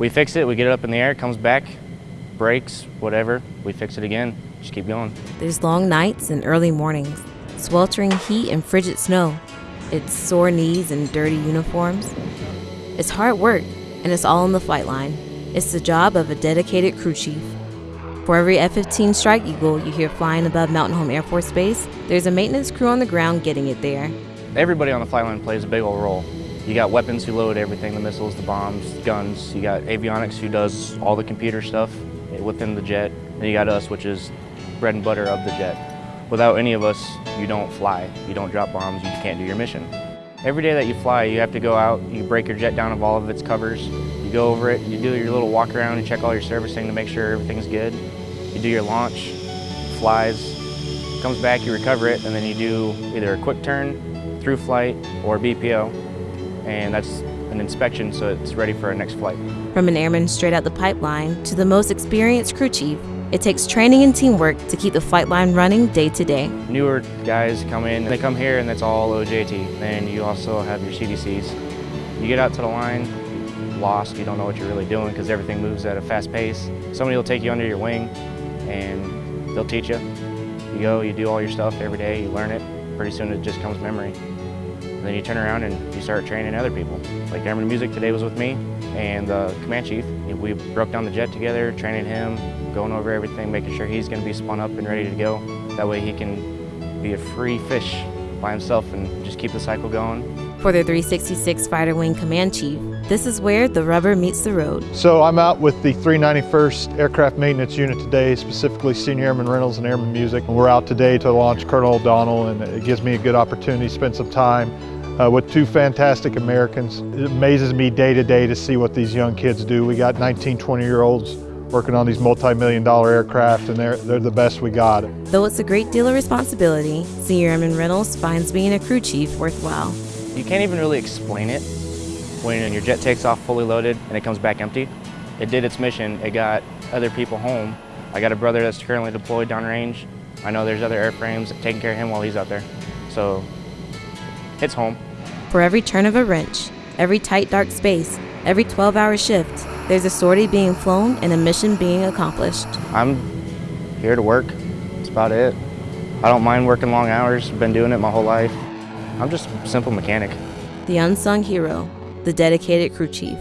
We fix it, we get it up in the air, it comes back, breaks, whatever, we fix it again, just keep going. There's long nights and early mornings, sweltering heat and frigid snow. It's sore knees and dirty uniforms. It's hard work, and it's all on the flight line. It's the job of a dedicated crew chief. For every F 15 Strike Eagle you hear flying above Mountain Home Air Force Base, there's a maintenance crew on the ground getting it there. Everybody on the flight line plays a big old role. You got weapons who load everything, the missiles, the bombs, guns. You got avionics who does all the computer stuff within the jet. And you got us, which is bread and butter of the jet. Without any of us, you don't fly. You don't drop bombs, you can't do your mission. Every day that you fly, you have to go out, you break your jet down of all of its covers, you go over it, you do your little walk around and check all your servicing to make sure everything's good. You do your launch, flies, comes back, you recover it, and then you do either a quick turn, through flight, or BPO, and that's an inspection so it's ready for our next flight. From an airman straight out the pipeline to the most experienced crew chief, it takes training and teamwork to keep the flight line running day to day. Newer guys come in, they come here and it's all OJT. Then you also have your CDCs. You get out to the line, lost, you don't know what you're really doing because everything moves at a fast pace. Somebody will take you under your wing and they'll teach you. You go, you do all your stuff every day, you learn it. Pretty soon it just comes memory. And then you turn around and you start training other people. Like Airman Music today was with me and the command chief. We broke down the jet together, training him, going over everything, making sure he's going to be spun up and ready to go. That way he can be a free fish by himself and just keep the cycle going. For the 366 Fighter Wing Command Chief, this is where the rubber meets the road. So I'm out with the 391st Aircraft Maintenance Unit today, specifically Senior Airman Reynolds and Airman Music. We're out today to launch Colonel O'Donnell and it gives me a good opportunity to spend some time uh, with two fantastic Americans. It amazes me day to day to see what these young kids do. We got 19, 20 year olds working on these multi-million dollar aircraft and they're, they're the best we got. Though it's a great deal of responsibility, Senior Airman Reynolds finds being a crew chief worthwhile. You can't even really explain it when your jet takes off fully loaded and it comes back empty. It did its mission, it got other people home. I got a brother that's currently deployed downrange. I know there's other airframes taking care of him while he's out there. So it's home. For every turn of a wrench, every tight dark space, every 12 hour shift, there's a sortie being flown and a mission being accomplished. I'm here to work. That's about it. I don't mind working long hours. Been doing it my whole life. I'm just a simple mechanic. The unsung hero, the dedicated crew chief.